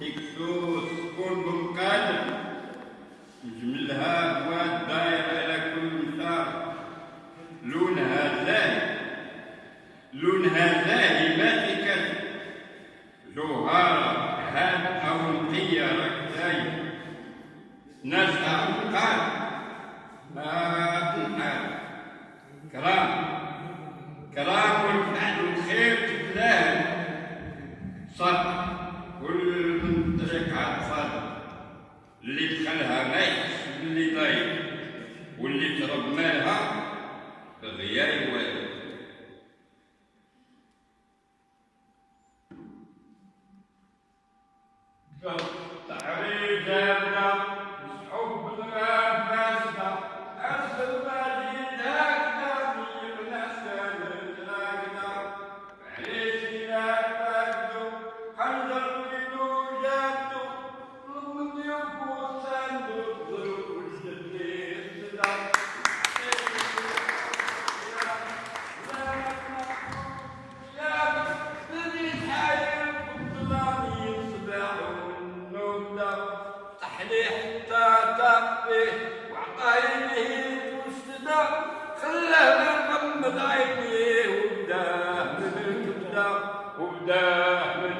ديكسوس كون بالقادم نجملها بواد داير على كل مسار لونها زاهي. لونها زاهي ما تكسر جوهرة هاد أو نقية راك زايد ناس قال ما تنحال صح. كل المنتجعات صادقة اللي دخلها ميت اللي باللي ضايق واللي ترب مالها بغير والو Go. به وعقايده خلاه يرغم مضايقه وبداه من الكبده وبداه من